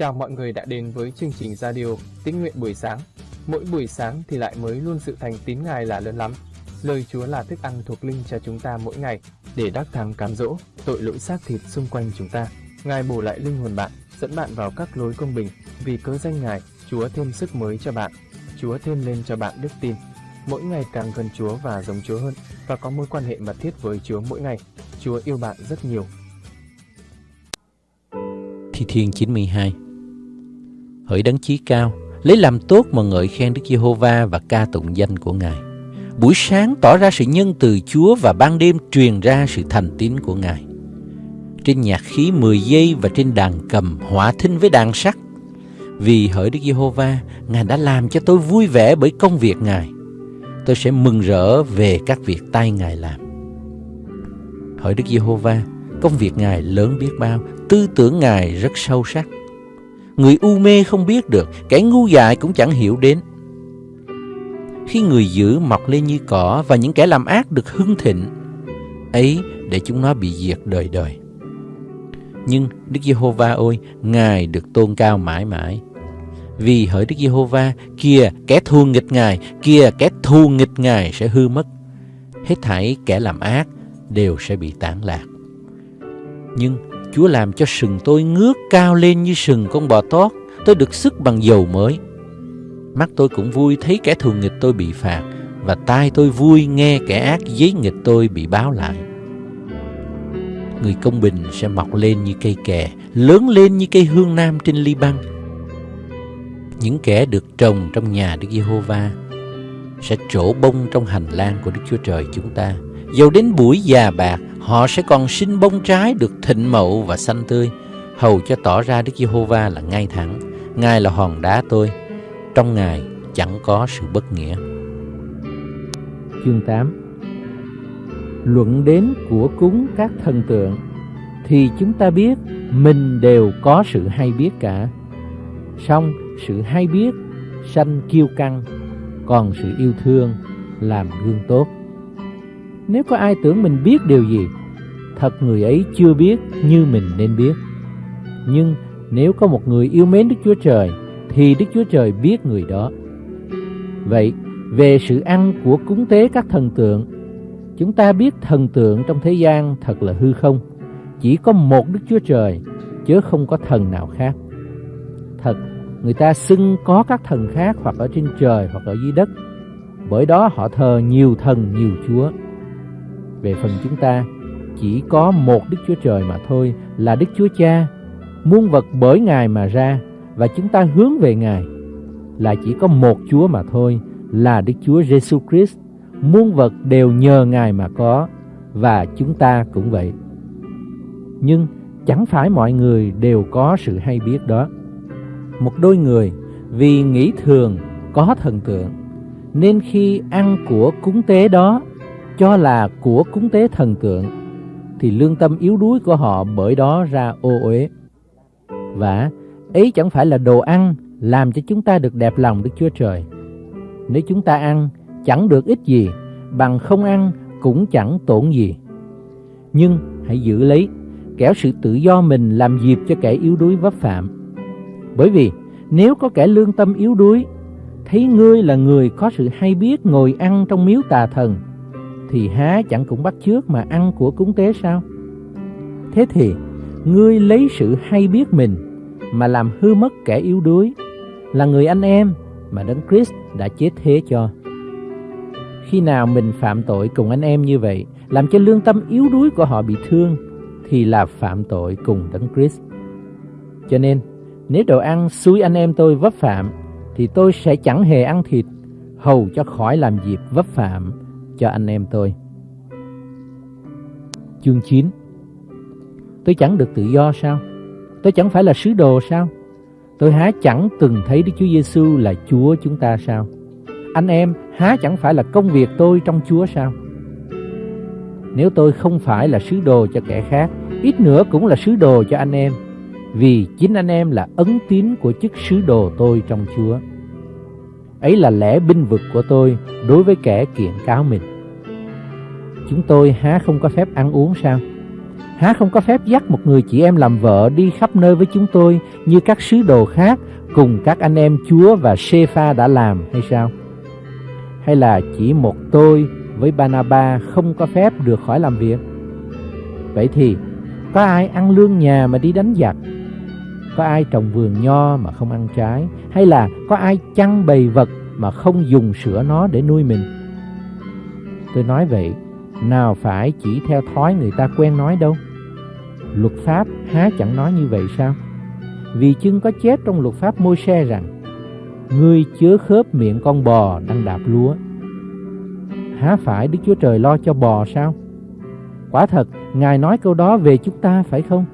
Chào mọi người đã đến với chương trình radio Tín nguyện buổi sáng. Mỗi buổi sáng thì lại mới luôn sự thành tín Ngài là lớn lắm. Lời Chúa là thức ăn thuộc linh cho chúng ta mỗi ngày để đắc thắng cám dỗ tội lỗi xác thịt xung quanh chúng ta. Ngài bổ lại linh hồn bạn, dẫn bạn vào các lối công bình. Vì cớ danh Ngài, Chúa thêm sức mới cho bạn. Chúa thêm lên cho bạn đức tin. Mỗi ngày càng gần Chúa và giống Chúa hơn và có mối quan hệ mật thiết với Chúa mỗi ngày. Chúa yêu bạn rất nhiều. Thi Thiên 92 Hỡi đấng chí cao, lấy làm tốt mà ngợi khen Đức Giê-hô-va và ca tụng danh của Ngài. Buổi sáng tỏ ra sự nhân từ Chúa và ban đêm truyền ra sự thành tín của Ngài. Trên nhạc khí 10 giây và trên đàn cầm hỏa thinh với đàn sắt. Vì hỡi Đức Giê-hô-va, Ngài đã làm cho tôi vui vẻ bởi công việc Ngài. Tôi sẽ mừng rỡ về các việc tay Ngài làm. Hỡi Đức Giê-hô-va, công việc Ngài lớn biết bao, tư tưởng Ngài rất sâu sắc. Người u mê không biết được, kẻ ngu dại cũng chẳng hiểu đến. Khi người dữ mọc lên như cỏ và những kẻ làm ác được hưng thịnh, ấy để chúng nó bị diệt đời đời. Nhưng Đức Giê-hô-va ơi, Ngài được tôn cao mãi mãi. Vì hỡi Đức Giê-hô-va, kia kẻ thù nghịch Ngài, kia kẻ thù nghịch Ngài sẽ hư mất. Hết thảy kẻ làm ác đều sẽ bị tán lạc. Nhưng Chúa làm cho sừng tôi ngước cao lên như sừng con bò tót. Tôi được sức bằng dầu mới. Mắt tôi cũng vui thấy kẻ thù nghịch tôi bị phạt và tai tôi vui nghe kẻ ác giấy nghịch tôi bị báo lại. Người công bình sẽ mọc lên như cây kè, lớn lên như cây hương nam trên ly băng. Những kẻ được trồng trong nhà Đức Giê-hô-va sẽ trổ bông trong hành lang của Đức Chúa Trời chúng ta. Dầu đến buổi già bạc, họ sẽ còn sinh bông trái được thịnh mậu và xanh tươi, hầu cho tỏ ra Đức Giê-hô-va là ngay thẳng. Ngài là hòn đá tôi, trong Ngài chẳng có sự bất nghĩa. Chương 8 Luận đến của cúng các thần tượng thì chúng ta biết mình đều có sự hay biết cả. Song sự hay biết sanh kiêu căng, còn sự yêu thương làm gương tốt. Nếu có ai tưởng mình biết điều gì, thật người ấy chưa biết như mình nên biết. Nhưng nếu có một người yêu mến Đức Chúa Trời, thì Đức Chúa Trời biết người đó. Vậy, về sự ăn của cúng tế các thần tượng, chúng ta biết thần tượng trong thế gian thật là hư không. Chỉ có một Đức Chúa Trời, chứ không có thần nào khác. Thật, người ta xưng có các thần khác hoặc ở trên trời hoặc ở dưới đất. Bởi đó họ thờ nhiều thần, nhiều chúa. Về phần chúng ta, chỉ có một Đức Chúa Trời mà thôi là Đức Chúa Cha, muôn vật bởi Ngài mà ra và chúng ta hướng về Ngài. Là chỉ có một Chúa mà thôi là Đức Chúa Giêsu Christ, muôn vật đều nhờ Ngài mà có và chúng ta cũng vậy. Nhưng chẳng phải mọi người đều có sự hay biết đó. Một đôi người vì nghĩ thường có thần tượng nên khi ăn của cúng tế đó cho là của cúng tế thần tượng thì lương tâm yếu đuối của họ bởi đó ra ô uế. Và ấy chẳng phải là đồ ăn làm cho chúng ta được đẹp lòng Đức Chúa Trời. Nếu chúng ta ăn chẳng được ích gì, bằng không ăn cũng chẳng tổn gì. Nhưng hãy giữ lấy, kẻo sự tự do mình làm dịp cho kẻ yếu đuối vấp phạm. Bởi vì nếu có kẻ lương tâm yếu đuối, thấy ngươi là người có sự hay biết ngồi ăn trong miếu tà thần, thì há chẳng cũng bắt chước mà ăn của cúng tế sao? Thế thì, ngươi lấy sự hay biết mình mà làm hư mất kẻ yếu đuối, là người anh em mà Đấng Christ đã chết thế cho. Khi nào mình phạm tội cùng anh em như vậy, làm cho lương tâm yếu đuối của họ bị thương, thì là phạm tội cùng Đấng Christ. Cho nên, nếu đồ ăn xúi anh em tôi vấp phạm, thì tôi sẽ chẳng hề ăn thịt, hầu cho khỏi làm dịp vấp phạm cho anh em tôi. Chương 9 Tôi chẳng được tự do sao? Tôi chẳng phải là sứ đồ sao? Tôi há chẳng từng thấy Đức Chúa Giêsu là Chúa chúng ta sao? Anh em há chẳng phải là công việc tôi trong Chúa sao? Nếu tôi không phải là sứ đồ cho kẻ khác, ít nữa cũng là sứ đồ cho anh em, vì chính anh em là ấn tín của chức sứ đồ tôi trong Chúa. Ấy là lẽ binh vực của tôi đối với kẻ kiện cáo mình. Chúng tôi há không có phép ăn uống sao? Há không có phép dắt một người chị em làm vợ đi khắp nơi với chúng tôi như các sứ đồ khác cùng các anh em Chúa và Sê-pha đã làm hay sao? Hay là chỉ một tôi với Banaba không có phép được khỏi làm việc? Vậy thì có ai ăn lương nhà mà đi đánh giặc? Có ai trồng vườn nho mà không ăn trái? Hay là có ai chăn bầy vật mà không dùng sữa nó để nuôi mình? Tôi nói vậy, nào phải chỉ theo thói người ta quen nói đâu. Luật pháp há chẳng nói như vậy sao? Vì chưng có chép trong luật pháp môi xe rằng Ngươi chứa khớp miệng con bò đang đạp lúa Há phải Đức Chúa Trời lo cho bò sao? Quả thật, Ngài nói câu đó về chúng ta phải không?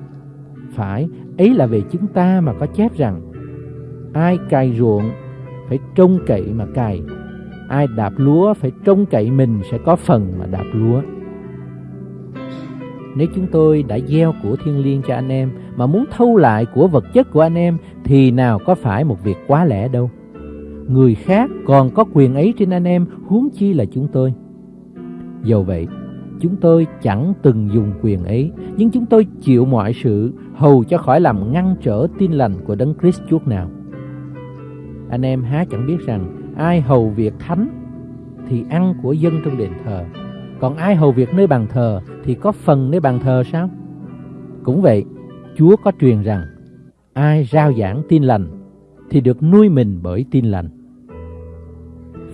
Phải, ấy là về chúng ta mà có chép rằng Ai cài ruộng phải trông cậy mà cài. Ai đạp lúa phải trông cậy mình sẽ có phần mà đạp lúa. Nếu chúng tôi đã gieo của thiên liêng cho anh em Mà muốn thâu lại của vật chất của anh em Thì nào có phải một việc quá lẽ đâu. Người khác còn có quyền ấy trên anh em, huống chi là chúng tôi. Dầu vậy, Chúng tôi chẳng từng dùng quyền ấy, Nhưng chúng tôi chịu mọi sự, Hầu cho khỏi làm ngăn trở tin lành của Đấng Christ chút nào. Anh em há chẳng biết rằng Ai hầu việc thánh Thì ăn của dân trong đền thờ. Còn ai hầu việc nơi bàn thờ Thì có phần nơi bàn thờ sao? Cũng vậy, Chúa có truyền rằng, Ai rao giảng tin lành Thì được nuôi mình bởi tin lành.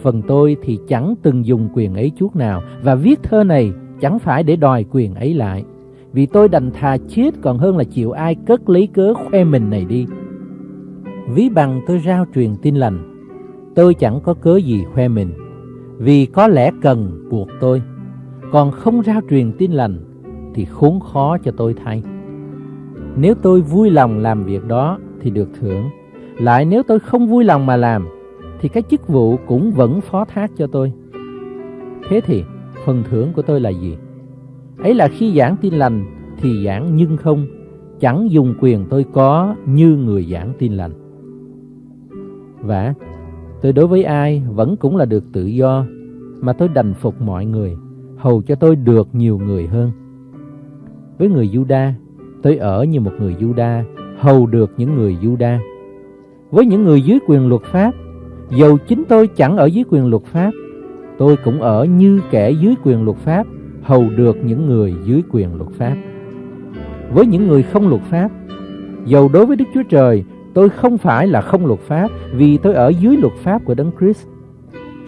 Phần tôi thì chẳng từng dùng quyền ấy chút nào, Và viết thơ này chẳng phải để đòi quyền ấy lại. Vì tôi đành thà chết còn hơn là chịu ai cất lấy cớ khoe mình này đi. Ví bằng tôi rao truyền tin lành Tôi chẳng có cớ gì khoe mình Vì có lẽ cần buộc tôi Còn không rao truyền tin lành Thì khốn khó cho tôi thay Nếu tôi vui lòng làm việc đó Thì được thưởng Lại nếu tôi không vui lòng mà làm Thì cái chức vụ cũng vẫn phó thác cho tôi Thế thì phần thưởng của tôi là gì? Ấy là khi giảng tin lành thì giảng nhưng không, chẳng dùng quyền tôi có như người giảng tin lành. Và tôi đối với ai vẫn cũng là được tự do, mà tôi đành phục mọi người, hầu cho tôi được nhiều người hơn. Với người Juda, tôi ở như một người Juda, hầu được những người Juda. Với những người dưới quyền luật pháp, dầu chính tôi chẳng ở dưới quyền luật pháp, tôi cũng ở như kẻ dưới quyền luật pháp, hầu được những người dưới quyền luật pháp. Với những người không luật pháp, dầu đối với Đức Chúa Trời, tôi không phải là không luật pháp vì tôi ở dưới luật pháp của Đấng Christ.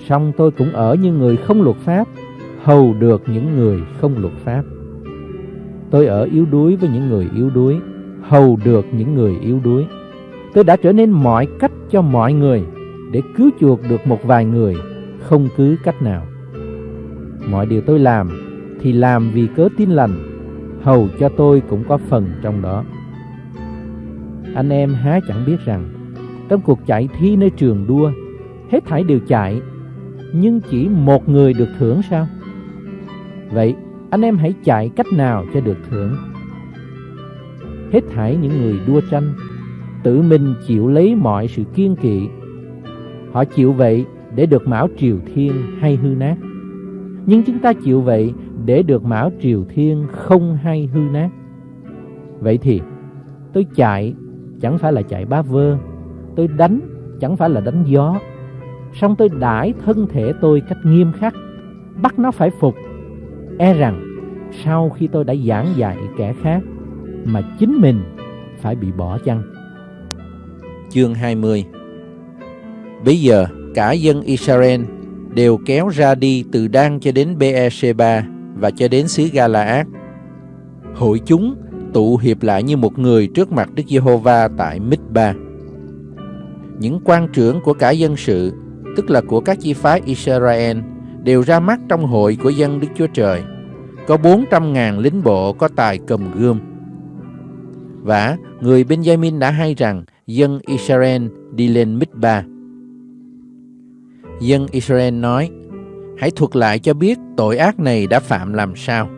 Song tôi cũng ở như người không luật pháp, hầu được những người không luật pháp. Tôi ở yếu đuối với những người yếu đuối, hầu được những người yếu đuối. Tôi đã trở nên mọi cách cho mọi người để cứu chuộc được một vài người không cứ cách nào. Mọi điều tôi làm thì làm vì cớ tin lành, hầu cho tôi cũng có phần trong đó. Anh em há chẳng biết rằng, trong cuộc chạy thi nơi trường đua, hết thảy đều chạy, nhưng chỉ một người được thưởng sao? Vậy, anh em hãy chạy cách nào cho được thưởng? Hết thảy những người đua tranh, tự mình chịu lấy mọi sự kiên kỵ. Họ chịu vậy để được mão triều thiên hay hư nát. Nhưng chúng ta chịu vậy để được mão triều thiên không hay hư nát. Vậy thì tôi chạy chẳng phải là chạy bá vơ, tôi đánh chẳng phải là đánh gió. Xong tôi đãi thân thể tôi cách nghiêm khắc, bắt nó phải phục. E rằng sau khi tôi đã giảng dạy kẻ khác mà chính mình phải bị bỏ chăng. Chương 20 Bây giờ cả dân Israel đều kéo ra đi từ Dan cho đến Beersheba và cho đến xứ Galaad. Hội chúng tụ hiệp lại như một người trước mặt Đức Giê-hô-va tại Mít-ba. Những quan trưởng của cả dân sự, tức là của các chi phái Israel, đều ra mắt trong hội của dân Đức Chúa Trời. Có bốn trăm ngàn lính bộ có tài cầm gươm. Và người Benjamin đã hay rằng dân Israel đi lên Mít-ba. Dân Israel nói, hãy thuật lại cho biết tội ác này đã phạm làm sao.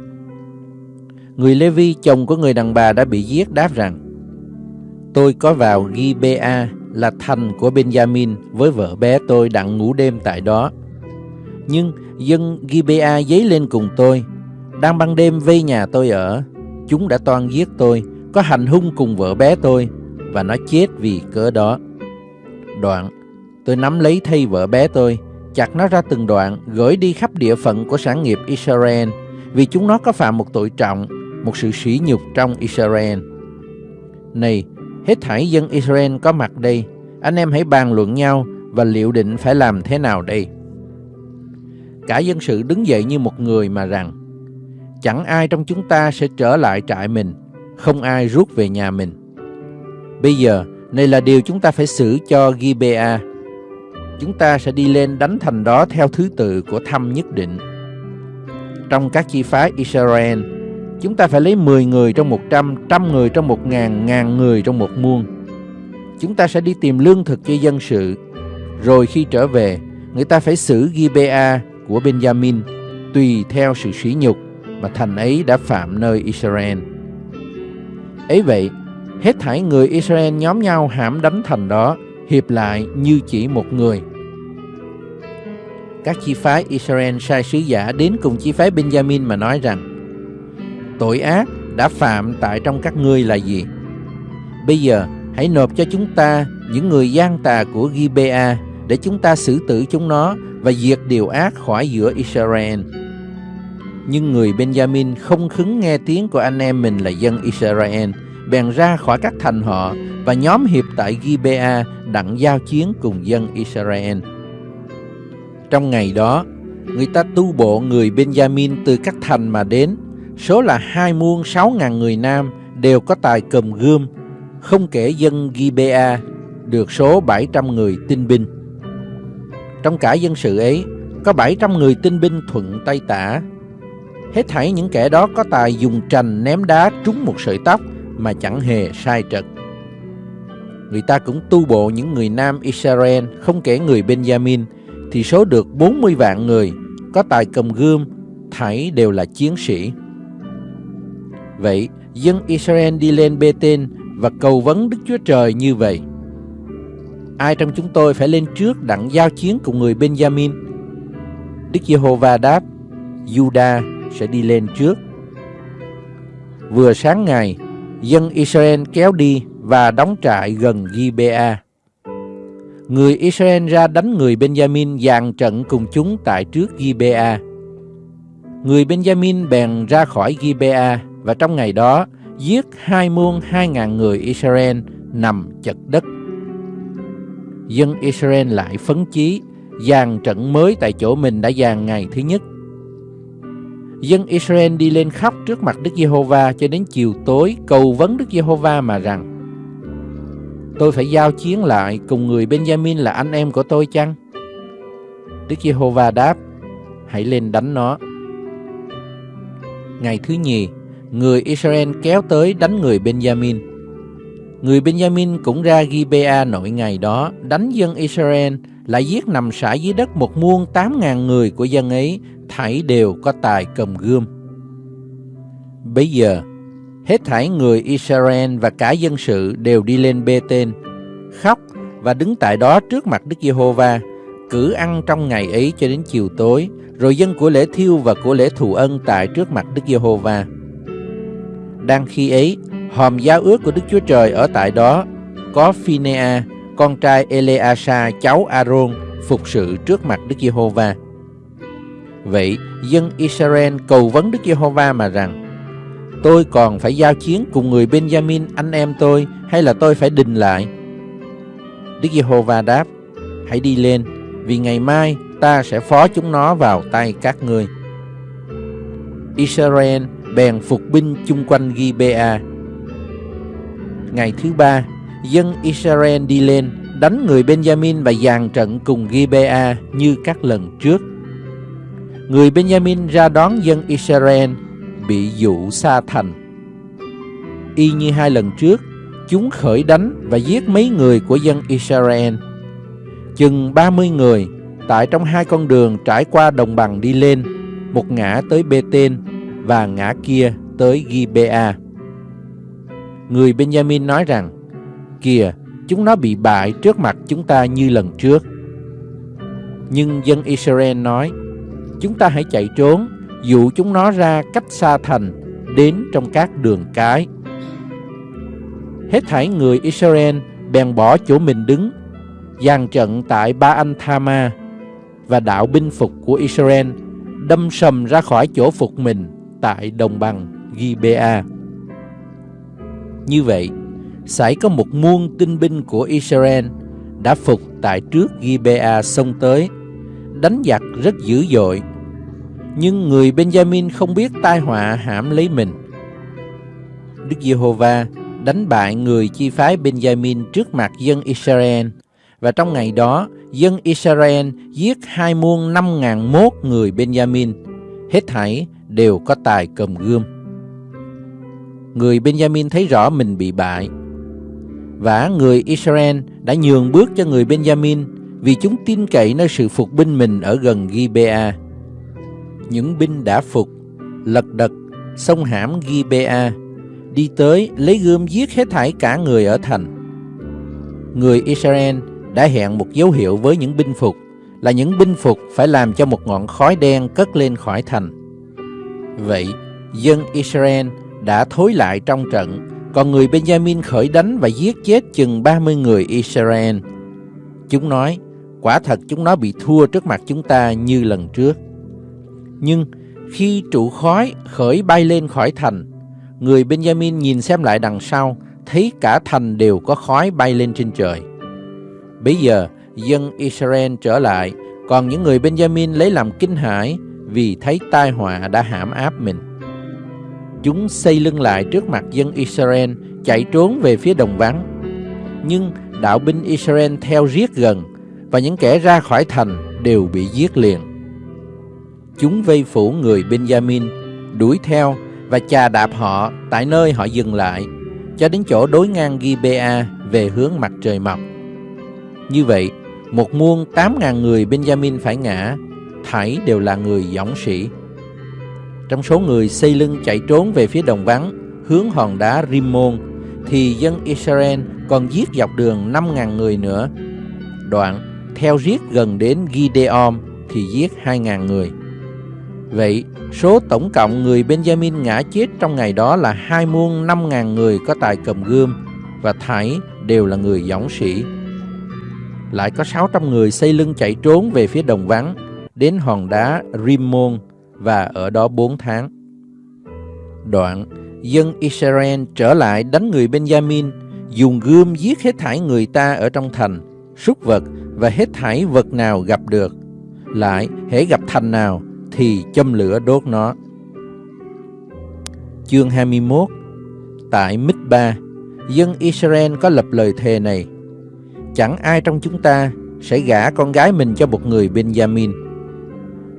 Người Lê-vi, chồng của người đàn bà đã bị giết đáp rằng, Tôi có vào Gibea là thành của Benjamin với vợ bé tôi đặng ngủ đêm tại đó. Nhưng dân Gibea dấy lên cùng tôi, đang ban đêm vây nhà tôi ở. Chúng đã toan giết tôi, có hành hung cùng vợ bé tôi, và nó chết vì cớ đó. Đoạn, tôi nắm lấy thay vợ bé tôi, chặt nó ra từng đoạn, gửi đi khắp địa phận của sản nghiệp Israel, vì chúng nó có phạm một tội trọng, một sự sỉ nhục trong Israel. Này, hết thảy dân Israel có mặt đây, anh em hãy bàn luận nhau và liệu định phải làm thế nào đây. Cả dân sự đứng dậy như một người mà rằng, chẳng ai trong chúng ta sẽ trở lại trại mình, không ai rút về nhà mình. Bây giờ, này là điều chúng ta phải xử cho Gibea. Chúng ta sẽ đi lên đánh thành đó theo thứ tự của thăm nhất định. Trong các chi phái Israel, chúng ta phải lấy 10 người trong 100, trăm người trong 1 ngàn, ngàn người trong một muôn. Chúng ta sẽ đi tìm lương thực cho dân sự. Rồi khi trở về, người ta phải xử Gibea của Benjamin tùy theo sự sỉ nhục mà thành ấy đã phạm nơi Israel. Ấy vậy, hết thảy người Israel nhóm nhau hãm đánh thành đó, hiệp lại như chỉ một người. Các chi phái Israel sai sứ giả đến cùng chi phái Benjamin mà nói rằng Tội ác đã phạm tại trong các ngươi là gì? Bây giờ hãy nộp cho chúng ta những người gian tà của Gibea để chúng ta xử tử chúng nó và diệt điều ác khỏi giữa Israel. Nhưng người Benjamin không khứng nghe tiếng của anh em mình là dân Israel, bèn ra khỏi các thành họ và nhóm hiệp tại Gibea đặng giao chiến cùng dân Israel. Trong ngày đó, người ta tu bộ người Benjamin từ các thành mà đến, số là hai muôn sáu ngàn người nam đều có tài cầm gươm, không kể dân Gibea được số 700 người tinh binh. Trong cả dân sự ấy, có 700 người tinh binh thuận tay tả. Hết thảy những kẻ đó có tài dùng trành ném đá trúng một sợi tóc mà chẳng hề sai trật. Người ta cũng tu bộ những người nam Israel, không kể người Benjamin, thì số được 40 vạn người, có tài cầm gươm, thảy đều là chiến sĩ. Vậy, dân Israel đi lên Bê-tên và cầu vấn Đức Chúa Trời như vậy. Ai trong chúng tôi phải lên trước đặng giao chiến cùng người Benjamin? Đức Giê-hô-va đáp, Juda sẽ đi lên trước. Vừa sáng ngày, dân Israel kéo đi và đóng trại gần Gibea. Người Israel ra đánh người Benjamin dàn trận cùng chúng tại trước Gibea. Người Benjamin bèn ra khỏi Gibea và trong ngày đó giết hai muôn hai ngàn người Israel nằm chật đất. Dân Israel lại phấn chí, dàn trận mới tại chỗ mình đã dàn ngày thứ nhất. Dân Israel đi lên khóc trước mặt Đức Giê-hô-va cho đến chiều tối cầu vấn Đức Giê-hô-va mà rằng Tôi phải giao chiến lại cùng người Benjamin là anh em của tôi chăng? Đức Giê-hô-va đáp Hãy lên đánh nó. Ngày thứ nhì, người Israel kéo tới đánh người Benjamin. Người Benjamin cũng ra Gibea nội ngày đó, đánh dân Israel, lại giết nằm sải dưới đất một muôn tám ngàn người của dân ấy, thảy đều có tài cầm gươm. Bây giờ, hết thảy người Israel và cả dân sự đều đi lên Bê-tên, khóc và đứng tại đó trước mặt Đức Giê-hô-va, cử ăn trong ngày ấy cho đến chiều tối, rồi dân của lễ thiêu và của lễ thù ân tại trước mặt Đức Giê-hô-va. Đang khi ấy, hòm giáo ước của Đức Chúa Trời ở tại đó, có Phinea, con trai Eleasa, cháu Aaron, phục sự trước mặt Đức Giê-hô-va. Vậy, dân Israel cầu vấn Đức Giê-hô-va mà rằng, Tôi còn phải giao chiến cùng người Benjamin anh em tôi hay là tôi phải đình lại? Đức Giê-hô-va đáp, hãy đi lên, vì ngày mai ta sẽ phó chúng nó vào tay các ngươi. Israel bèn phục binh chung quanh Gibea. Ngày thứ ba, dân Israel đi lên, đánh người Benjamin và dàn trận cùng Gibea như các lần trước. Người Benjamin ra đón dân Israel, bị dụ xa thành. Y như hai lần trước, chúng khởi đánh và giết mấy người của dân Israel. Chừng 30 người, tại trong hai con đường trải qua đồng bằng đi lên, một ngã tới Bê-tên và ngã kia tới Gibea. Người Benjamin nói rằng, Kìa, chúng nó bị bại trước mặt chúng ta như lần trước. Nhưng dân Israel nói, Chúng ta hãy chạy trốn, dụ chúng nó ra cách xa thành, đến trong các đường cái. Hết thảy người Israel bèn bỏ chỗ mình đứng, dàn trận tại Ba Anh Thama và đạo binh phục của Israel đâm sầm ra khỏi chỗ phục mình tại đồng bằng Gibea. Như vậy, xảy có một muôn tinh binh của Israel đã phục tại trước Gibea xông tới, đánh giặc rất dữ dội. Nhưng người Benjamin không biết tai họa hãm lấy mình. Đức Giê-hô-va đánh bại người chi phái Benjamin trước mặt dân Israel và trong ngày đó dân Israel giết hai muôn năm ngàn mốt người Benjamin, hết thảy đều có tài cầm gươm. Người Benjamin thấy rõ mình bị bại, và người Israel đã nhường bước cho người Benjamin vì chúng tin cậy nơi sự phục binh mình ở gần Gibea. Những binh đã phục, lật đật, sông hãm Gibea, đi tới lấy gươm giết hết thảy cả người ở thành. Người Israel đã hẹn một dấu hiệu với những binh phục là những binh phục phải làm cho một ngọn khói đen cất lên khỏi thành. Vậy, dân Israel đã thối lại trong trận, còn người Benjamin khởi đánh và giết chết chừng 30 người Israel. Chúng nói, quả thật chúng nó bị thua trước mặt chúng ta như lần trước. Nhưng khi trụ khói khởi bay lên khỏi thành, người Benjamin nhìn xem lại đằng sau, thấy cả thành đều có khói bay lên trên trời. Bây giờ, dân Israel trở lại, còn những người Benjamin lấy làm kinh hãi vì thấy tai họa đã hãm áp mình. Chúng xây lưng lại trước mặt dân Israel, chạy trốn về phía đồng vắng. Nhưng đạo binh Israel theo riết gần, và những kẻ ra khỏi thành đều bị giết liền. Chúng vây phủ người Benjamin, đuổi theo và chà đạp họ tại nơi họ dừng lại, cho đến chỗ đối ngang Gibea về hướng mặt trời mọc. Như vậy, một muôn tám ngàn người Benjamin phải ngã, thảy đều là người dõng sĩ. Trong số người xây lưng chạy trốn về phía đồng vắng, hướng hòn đá Rimmon, thì dân Israel còn giết dọc đường năm ngàn người nữa. Đoạn, theo giết gần đến Gideon thì giết hai ngàn người. Vậy, số tổng cộng người Benjamin ngã chết trong ngày đó là hai muôn năm ngàn người có tài cầm gươm và thảy đều là người dõng sĩ lại có 600 người xây lưng chạy trốn về phía đồng vắng, đến hòn đá Rimmon và ở đó 4 tháng. Đoạn, dân Israel trở lại đánh người Benjamin, dùng gươm giết hết thảy người ta ở trong thành, súc vật và hết thảy vật nào gặp được. Lại, hễ gặp thành nào thì châm lửa đốt nó. Chương 21 Tại Mít-ba, dân Israel có lập lời thề này chẳng ai trong chúng ta sẽ gả con gái mình cho một người Benjamin.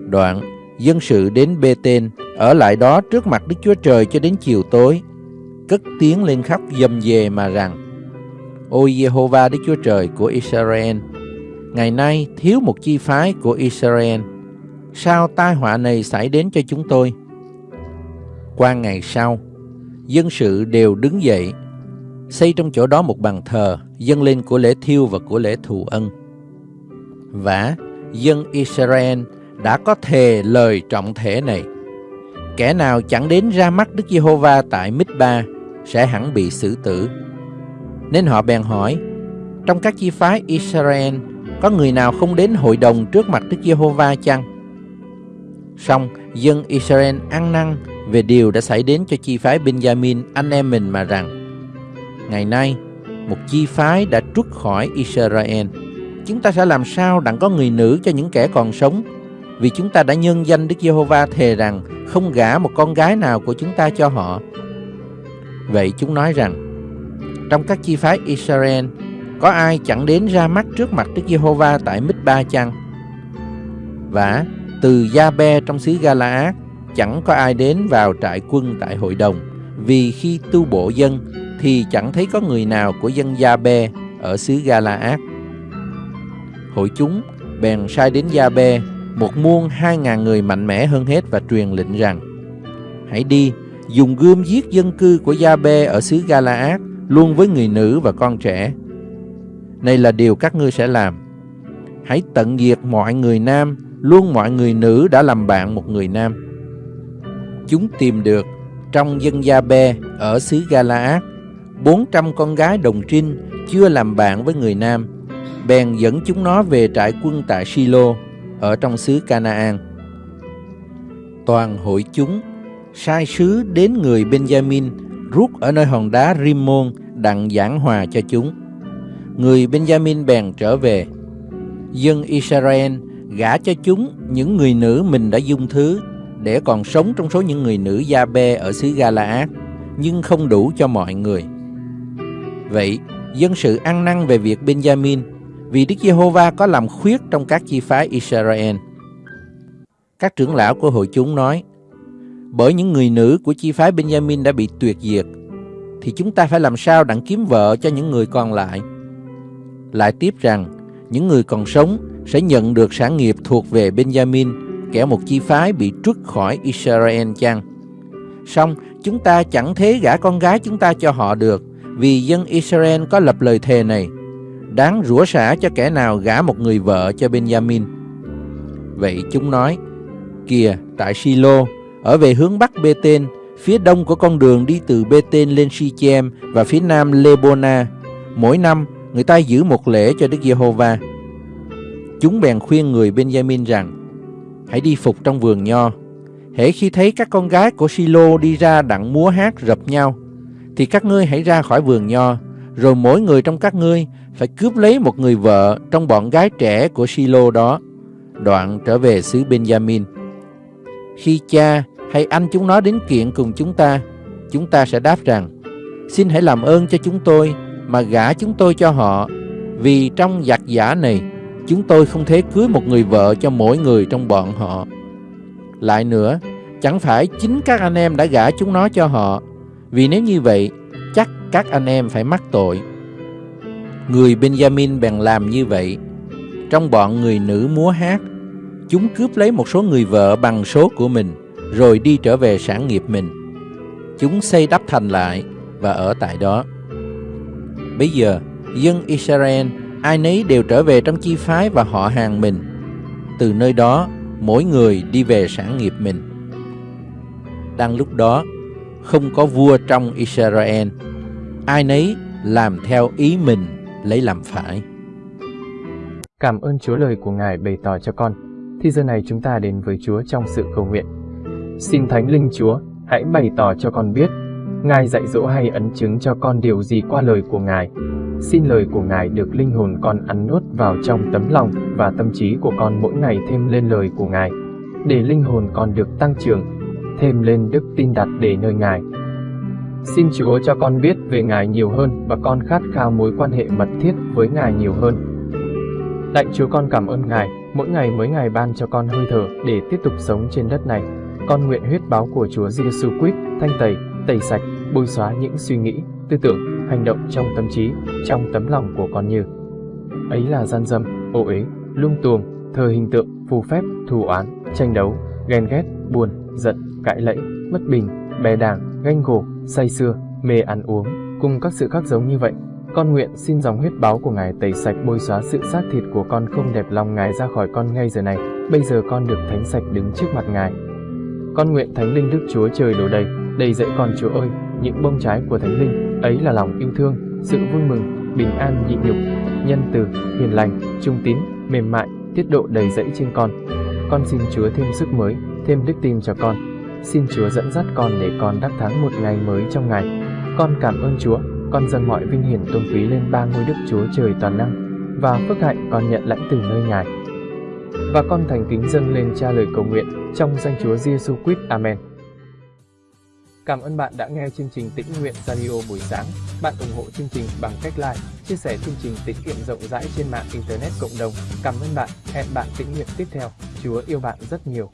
Đoạn, dân sự đến Bê-tên, ở lại đó trước mặt Đức Chúa Trời cho đến chiều tối, cất tiếng lên khóc dầm về mà rằng, Ôi Jehovah Đức Chúa Trời của Israel, ngày nay thiếu một chi phái của Israel, sao tai họa này xảy đến cho chúng tôi? Qua ngày sau, dân sự đều đứng dậy xây trong chỗ đó một bàn thờ, dâng lên của lễ thiêu và của lễ thù ân. Và dân Israel đã có thề lời trọng thể này. Kẻ nào chẳng đến ra mắt Đức Giê-hô-va tại Mít-ba sẽ hẳn bị xử tử. Nên họ bèn hỏi, trong các chi phái Israel có người nào không đến hội đồng trước mặt Đức Giê-hô-va chăng? Xong, dân Israel ăn năn về điều đã xảy đến cho chi phái Benjamin anh em mình mà rằng Ngày nay, một chi phái đã trút khỏi Israel. Chúng ta sẽ làm sao đặng có người nữ cho những kẻ còn sống? Vì chúng ta đã nhân danh Đức Giê-hô-va thề rằng không gả một con gái nào của chúng ta cho họ. Vậy chúng nói rằng, trong các chi phái Israel, có ai chẳng đến ra mắt trước mặt Đức Giê-hô-va tại Mít-ba chăng? Và từ Gia-be trong xứ Gala-át chẳng có ai đến vào trại quân tại hội đồng, vì khi tu bộ dân thì chẳng thấy có người nào của dân Gia-be ở xứ Gala-át. Hội chúng bèn sai đến Gia-be một muôn hai ngàn người mạnh mẽ hơn hết và truyền lệnh rằng Hãy đi, dùng gươm giết dân cư của Gia Bê ở xứ Galaad luôn với người nữ và con trẻ. Này là điều các ngươi sẽ làm. Hãy tận diệt mọi người nam, luôn mọi người nữ đã làm bạn một người nam. Chúng tìm được trong dân Gia Bê ở xứ Galaad, 400 con gái đồng trinh chưa làm bạn với người nam, bèn dẫn chúng nó về trại quân tại Silo ở trong xứ Canaan. Toàn hội chúng sai sứ đến người Benjamin rút ở nơi hòn đá Rimmon đặng giảng hòa cho chúng. Người Benjamin bèn trở về. Dân Israel gả cho chúng những người nữ mình đã dung thứ để còn sống trong số những người nữ Gia Bê ở xứ Galaad, nhưng không đủ cho mọi người. Vậy, dân sự ăn năn về việc Benjamin vì Đức Giê-hô-va có làm khuyết trong các chi phái Israel. Các trưởng lão của hội chúng nói, bởi những người nữ của chi phái Benjamin đã bị tuyệt diệt, thì chúng ta phải làm sao đặng kiếm vợ cho những người còn lại. Lại tiếp rằng, những người còn sống sẽ nhận được sản nghiệp thuộc về Benjamin, kẻ một chi phái bị trút khỏi Israel chăng? Xong, chúng ta chẳng thế gả con gái chúng ta cho họ được, vì dân Israel có lập lời thề này, đáng rủa xả cho kẻ nào gả một người vợ cho Benjamin. Vậy chúng nói, kìa, tại Silo, ở về hướng bắc Bê-tên, phía đông của con đường đi từ Bê-tên lên Sichem và phía nam Lebona, mỗi năm người ta giữ một lễ cho Đức Giê-hô-va. Chúng bèn khuyên người Benjamin rằng, hãy đi phục trong vườn nho. Hễ khi thấy các con gái của Silo đi ra đặng múa hát rập nhau, thì các ngươi hãy ra khỏi vườn nho, rồi mỗi người trong các ngươi phải cướp lấy một người vợ trong bọn gái trẻ của Silo đó, đoạn trở về xứ Benjamin. Khi cha hay anh chúng nó đến kiện cùng chúng ta, chúng ta sẽ đáp rằng, xin hãy làm ơn cho chúng tôi mà gả chúng tôi cho họ, vì trong giặc giả này, chúng tôi không thể cưới một người vợ cho mỗi người trong bọn họ. Lại nữa, chẳng phải chính các anh em đã gả chúng nó cho họ, vì nếu như vậy, chắc các anh em phải mắc tội. Người Benjamin bèn làm như vậy. Trong bọn người nữ múa hát, chúng cướp lấy một số người vợ bằng số của mình, rồi đi trở về sản nghiệp mình. Chúng xây đắp thành lại và ở tại đó. Bây giờ, dân Israel ai nấy đều trở về trong chi phái và họ hàng mình. Từ nơi đó, mỗi người đi về sản nghiệp mình. Đang lúc đó, không có vua trong Israel. Ai nấy làm theo ý mình lấy làm phải. Cảm ơn Chúa lời của Ngài bày tỏ cho con. Thì giờ này chúng ta đến với Chúa trong sự cầu nguyện. Xin Thánh Linh Chúa, hãy bày tỏ cho con biết, Ngài dạy dỗ hay ấn chứng cho con điều gì qua lời của Ngài. Xin lời của Ngài được linh hồn con ăn nuốt vào trong tấm lòng và tâm trí của con mỗi ngày thêm lên lời của Ngài, để linh hồn con được tăng trưởng, thêm lên đức tin đặt để nơi Ngài. Xin Chúa cho con biết về Ngài nhiều hơn và con khát khao mối quan hệ mật thiết với Ngài nhiều hơn. Lạy Chúa con cảm ơn Ngài, mỗi ngày mới Ngài ban cho con hơi thở để tiếp tục sống trên đất này. Con nguyện huyết báo của Chúa Giêsu Christ thanh tẩy, tẩy sạch, bôi xóa những suy nghĩ, tư tưởng, hành động trong tâm trí, trong tấm lòng của con như ấy là gian dâm, ô uế, lung tuồng, thờ hình tượng, phù phép, thù oán, tranh đấu, ghen ghét, buồn, giận, cãi lẫy, bất bình, bè đảng, ganh gổ, say xưa mê ăn uống, cùng các sự khác giống như vậy. Con nguyện xin dòng huyết báo của Ngài tẩy sạch bôi xóa sự xác thịt của con không đẹp lòng Ngài ra khỏi con ngay giờ này. Bây giờ con được thánh sạch đứng trước mặt Ngài. Con nguyện Thánh Linh Đức Chúa trời đổ đầy, đầy dẫy con Chúa ơi, những bông trái của Thánh Linh, ấy là lòng yêu thương, sự vui mừng, bình an nhịn nhục, nhân từ, hiền lành, trung tín, mềm mại, tiết độ đầy dẫy trên con. Con xin Chúa thêm sức mới, thêm đức tin cho con. Xin Chúa dẫn dắt con để con đắc thắng một ngày mới trong ngày. Con cảm ơn Chúa, con dâng mọi vinh hiển tôn quý lên ba ngôi Đức Chúa trời toàn năng, và phước hạnh con nhận lãnh từ nơi Ngài. Và con thành kính dâng lên cha lời cầu nguyện trong danh Chúa Giêsu Christ. Amen. Cảm ơn bạn đã nghe chương trình Tĩnh Nguyện Radio buổi sáng. Bạn ủng hộ chương trình bằng cách like, chia sẻ chương trình tiết kiệm rộng rãi trên mạng Internet cộng đồng. Cảm ơn bạn. Hẹn bạn tĩnh nguyện tiếp theo. Chúa yêu bạn rất nhiều.